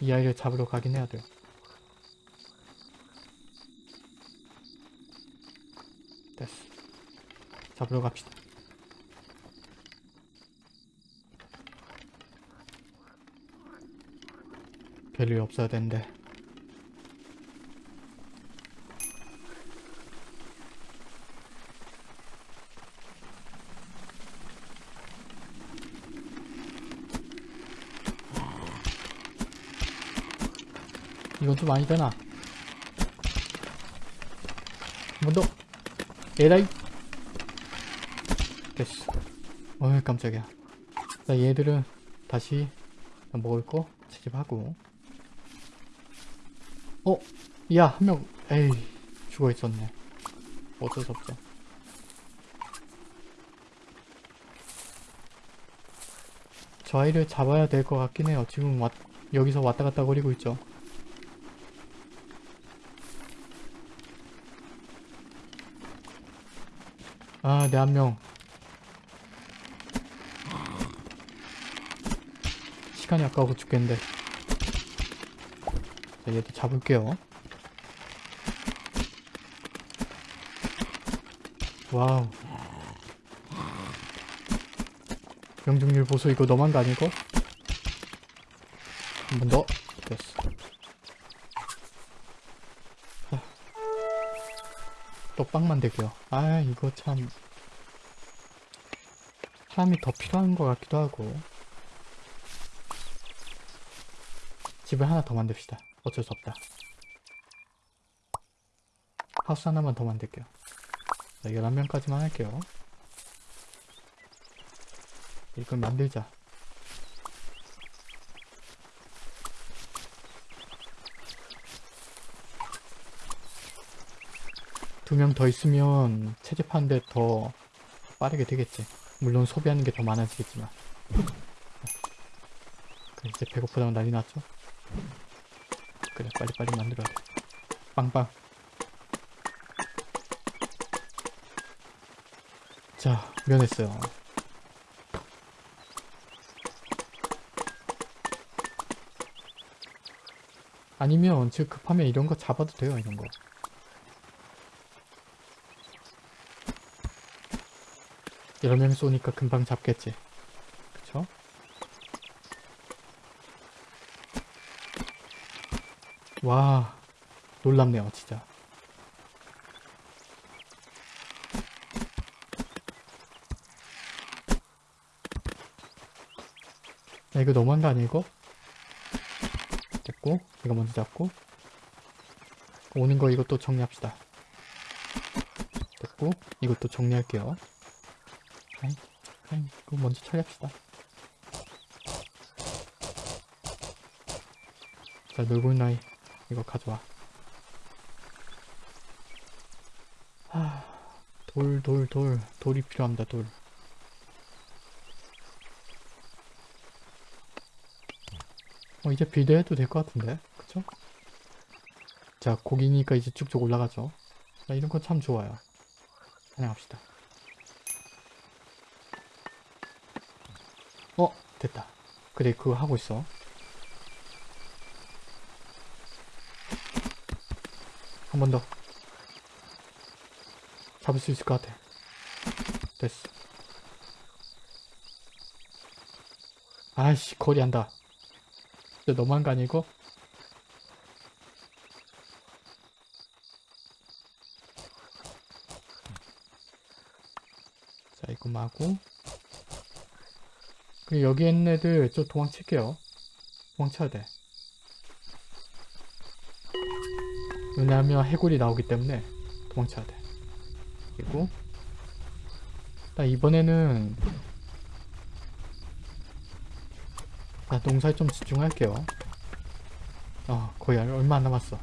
S1: 이 아이를 잡으러 가긴 해야 돼요. 됐어. 잡으러 갑시다. 별일 없어야 되는데. 이건 좀 아니잖아. 한번 더. 에라이. 됐어. 어이, 깜짝이야. 자, 얘들은 다시 먹을 거 채집하고. 어? 야, 한 명, 에이, 죽어 있었네. 어쩔 수 없죠. 저 아이를 잡아야 될 것 같긴 해요. 지금 왔, 여기서 왔다 갔다 거리고 있죠. 아, 내 한 명. 시간이 아까워 죽겠는데. 자, 얘도 잡을게요. Wow. 명중률 보소 이거 너만 거 아니고? 한 번 더. 또빵 만들게요. 아 이거 참 사람이 더 필요한 것 같기도 하고 집을 하나 더 만듭시다. 어쩔 수 없다. 하우스 하나만 더 만들게요. 자, 11명까지만 할게요. 이걸 만들자. 명 더 있으면 채집하는데 더 빠르게 되겠지. 물론 소비하는 게 더 많아지겠지만. 그래, 이제 배고프다고 난리 났죠? 그래, 빨리빨리 만들어야 돼. 빵빵. 자, 면했어요. 아니면 즉 급하면 이런 거 잡아도 돼요 이런 거 여러 명 쏘니까 금방 잡겠지. 그쵸? 와 놀랍네요 진짜. 야 이거 너무한 거 이거? 됐고 이거 먼저 잡고. 오는 거 이것도 정리합시다. 됐고 이것도 정리할게요 아이, 이거 먼저 처리합시다 자 놀고 있는 아이 이거 가져와 하... 돌, 돌, 돌. 돌이 필요합니다, 돌. 어, 이제 빌드해도 될 것 같은데? 그쵸? 자, 고기니까 이제 쭉쭉 올라가죠. 자, 이런 건 참 좋아요. 사냥합시다. 그래, 그거 하고 있어. 한 번 더. 잡을 수 있을 것 같아. 됐어. 아이씨, 거리 한다. 진짜 너무한 거 아니고? 자 이거 마고 그리고 여기 있는 애들 저 도망칠게요 도망쳐야 돼 왜냐하면 해골이 나오기 때문에 도망쳐야 돼 그리고 나 이번에는 나 농사에 좀 집중할게요. 어, 거의 얼- 얼마 안 남았어.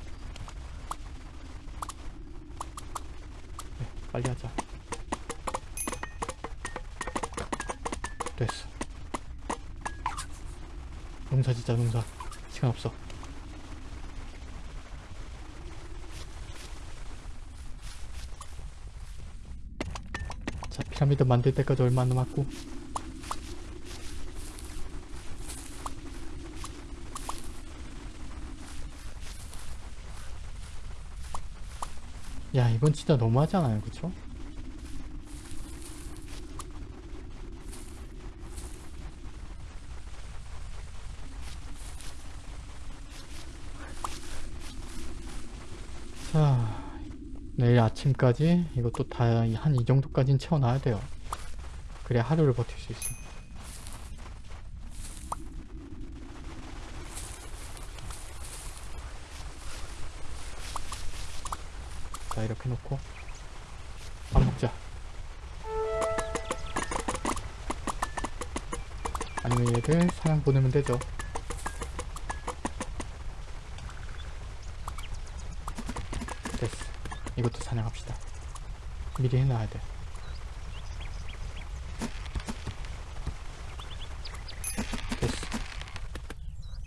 S1: 네, 빨리 하자. 됐어. 농사 진짜 농사. 시간 없어. 자, 피라미드 만들 때까지 얼마 안 남았고. 야 이건 진짜 너무하잖아요 그쵸? 아침까지 이것도 다 한 이 정도까지는 채워놔야 돼요. 그래야 하루를 버틸 수 있어 자 이렇게 놓고 밥 먹자. 아니면 얘를 사냥 보내면 되죠. 사냥합시다. 미리 해놔야 돼. 됐어.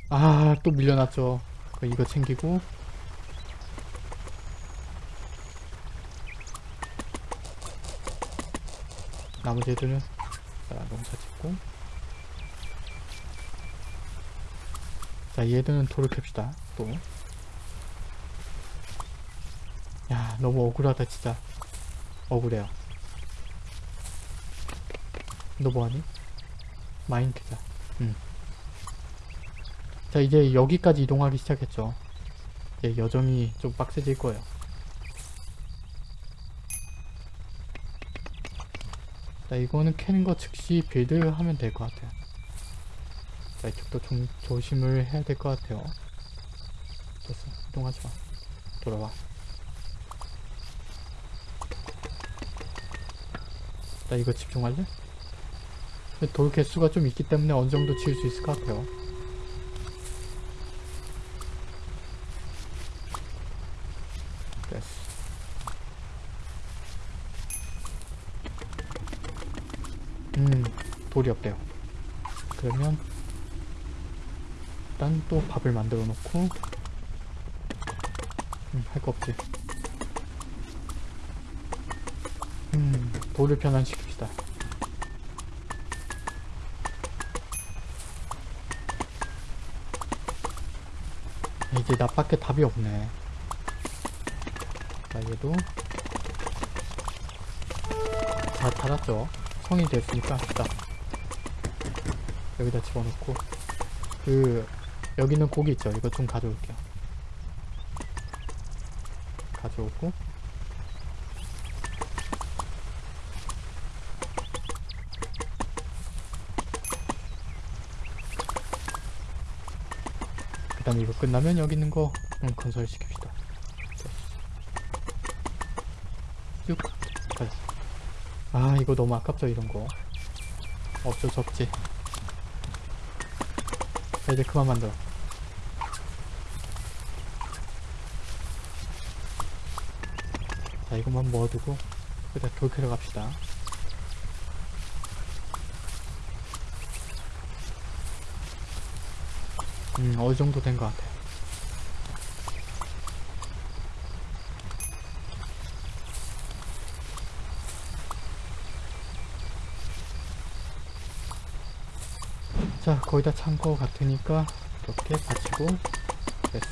S1: 아또 밀려났죠. 그 이거 챙기고. 나머지 애들은 자 농사 짓고. 자 얘들은 돌을 캡시다 또 야 너무 억울하다 진짜. 억울해요. 너 뭐하니? Mine 캐자 응. 자 이제 여기까지 이동하기 시작했죠. 이제 여정이 좀 빡세질 거예요. 자 이거는 캐는 거 즉시 build 하면 될 것 같아요. 자 이쪽도 좀 조심을 해야 될 것 같아요. 됐어. 이동하지 마. 돌아와 나 이거 집중할래? 돌 개수가 좀 있기 때문에 어느 정도 지을 수 있을 것 같아요. 됐어. 음 돌이 없대요. 그러면 일단 또 밥을 만들어 놓고 음, 할 거 없지 음 돌을 변환시킵시다. 이제 나밖에 답이 없네. 자 얘도 다 닫았죠? 성이 됐으니까 딱 여기다 집어넣고. 그 여기는 고기 있죠? 이거 좀 가져올게요. 가져오고 그 다음에 이거 끝나면 여기 있는 거 음, 건설 시킵시다. 쭉. 가자 아 이거 너무 아깝죠 이런 거. 어쩔 수 없지. 자 이제 그만 만들어. 자 이것만 모아두고 일단 돌 캐러 갑시다 음 어느 정도 된 것 같아 자 거의 다찬거 같으니까 이렇게 받치고 됐어.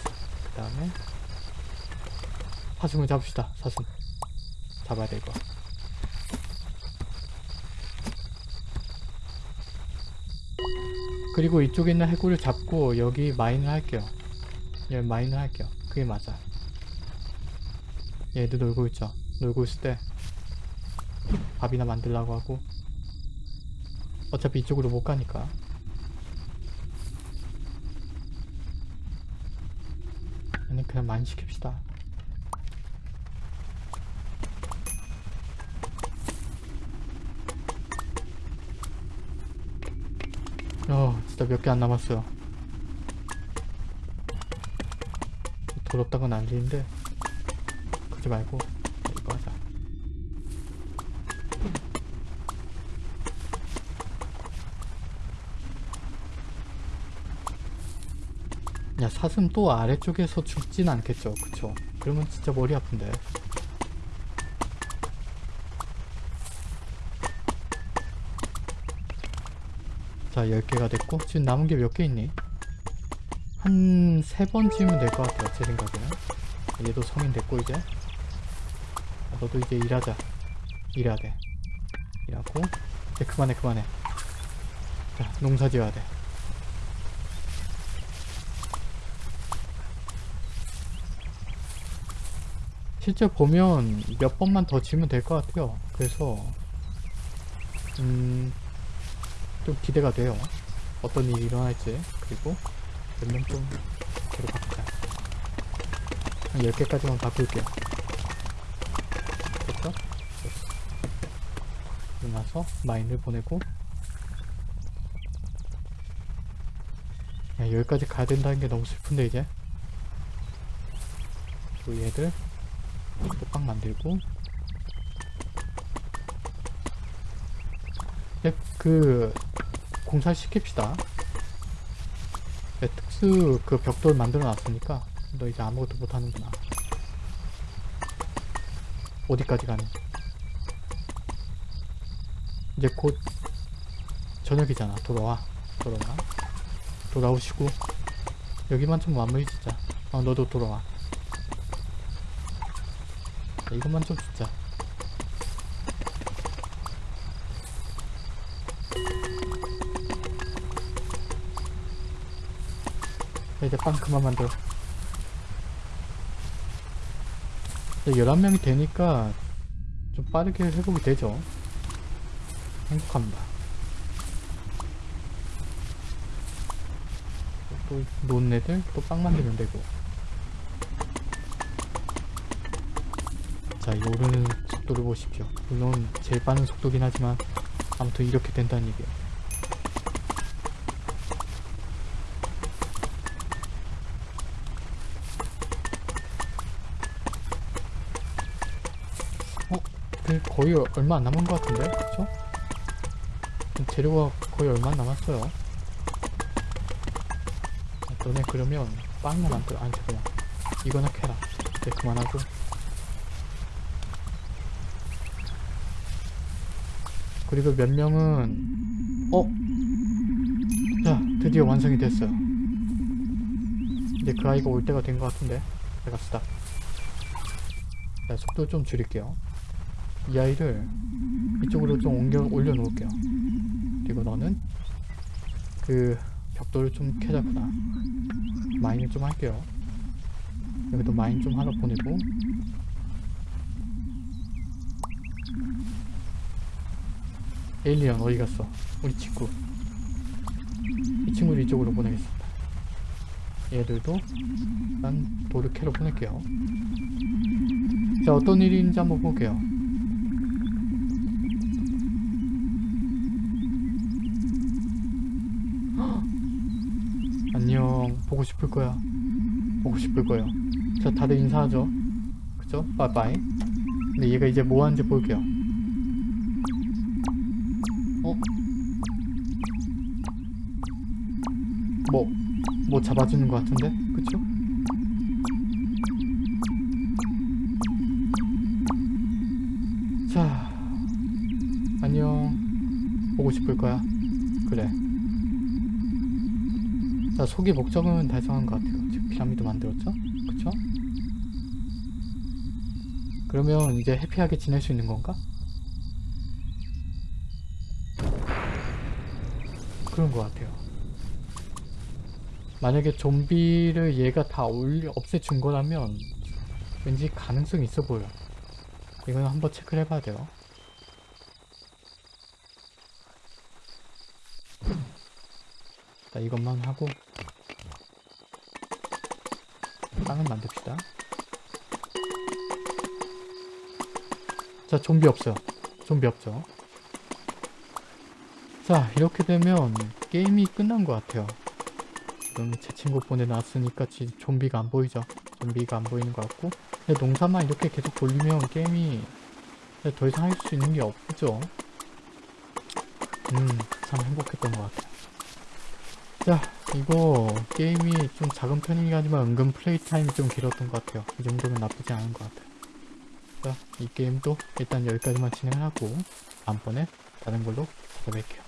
S1: 그 다음에 사슴을 잡읍시다 사슴. 잡아야 돼 이거 그리고 이쪽에 있는 해골을 잡고 여기 마인을 할게요. 여기 마인을 할게요. 그게 맞아. 얘도 놀고 있죠? 놀고 있을 때 밥이나 만들라고 하고. 어차피 이쪽으로 못 가니까. 아니 그냥 많이 시킵시다 몇 개 안 남았어요. 더럽다고 난리인데 그러지 말고 이거 하자. 야 사슴 또 아래쪽에서 죽진 않겠죠? 그쵸? 그러면 진짜 머리 아픈데 자 10개가 됐고 지금 남은 게 몇 개 있니? 한 세번 지으면 될것 같아요 제 생각에는. 얘도 성인 됐고 이제. 아, 너도 이제 일하자. 일해야 돼. 일하고. 이제 그만해 그만해. 자 농사 지어야 돼. 실제 보면 몇 번만 더 지으면 될 것 같아요. 그래서 음... 좀 기대가 돼요. 어떤 일이 일어날지. 그리고 몇명좀 데려갑니다. 한 10개까지만 바꿀게요. 됐죠? 네. 나서 마인을 보내고. 야, 여기까지 가야 된다는 게 너무 슬픈데 이제. 또 얘들 또빵 만들고. 그 공사 시킵시다. 네, 특수 그 벽돌 만들어 놨으니까 너 이제 아무것도 못하는구나. 어디까지 가니? 이제 곧 저녁이잖아. 돌아와. 돌아와. 돌아오시고 여기만 좀 마무리 짓자. 어 너도 돌아와. 자, 이것만 좀 짓자 이제 빵 그만 만들어 이제 11명이 되니까 좀 빠르게 회복이 되죠 행복합니다 또 노는 애들 또 빵 만들면 되고 자, 이 오르는 속도를 보십시오. 물론 제일 빠른 속도긴 하지만 아무튼 이렇게 된다는 얘기예요. 얼마 안 남은 것 같은데? 그쵸? 재료가 거의 얼마 안 남았어요. 아, 너네 그러면 빵만 만들어. 아니, 잠깐만. 이거나 캐라. 네, 그만하고. 그리고 몇 명은 어? 자 드디어 완성이 됐어요 이제 그 아이가 올 때가 된 것 같은데 자 갑시다 자 속도 좀 줄일게요 이 아이를 이쪽으로 좀 옮겨 올려놓을게요 그리고 너는 그 벽돌을 좀 캐자꾸나 마인을 좀 할게요 여기도 마인 좀 하나 보내고 에일리언 어디 갔어? 우리 친구. 이 친구를 이쪽으로 보내겠습니다. 얘들도 난 돌을 캐러 보낼게요. 자, 어떤 일인지 한번 볼게요. 보고 싶을 거야. 보고 싶을 거예요. 자, 다들 인사하죠. 그죠? 빠이빠이. 근데 얘가 이제 뭐 하는지 볼게요. 어? 뭐, 뭐 잡아주는 것 같은데? 그쵸? 자, 소기 목적은 달성한 것 같아요. 지금 피라미드 만들었죠? 그쵸? 그러면 이제 해피하게 지낼 수 있는 건가? 그런 것 같아요. 만약에 좀비를 얘가 다 올려 없애준 거라면 왠지 가능성이 있어 보여. 이건 한번 체크를 해봐야 돼요. 자, 이것만 하고 빵을 만듭시다. 자, 좀비 없어요. 좀비 없죠. 자 이렇게 되면 게임이 끝난 것 같아요 지금 제 친구 보내놨으니까 지 좀비가 안 보이죠 좀비가 안 보이는 것 같고 농사만 이렇게 계속 돌리면 게임이 더 이상 할 수 있는 게 없죠 음 참 행복했던 것 같아요 자 이거 게임이 좀 작은 편이긴 하지만 은근 플레이 타임이 좀 길었던 것 같아요. 이 정도면 나쁘지 않은 것 같아요. 자 이 게임도 일단 여기까지만 진행하고 다음번에 다른 걸로 찾아뵐게요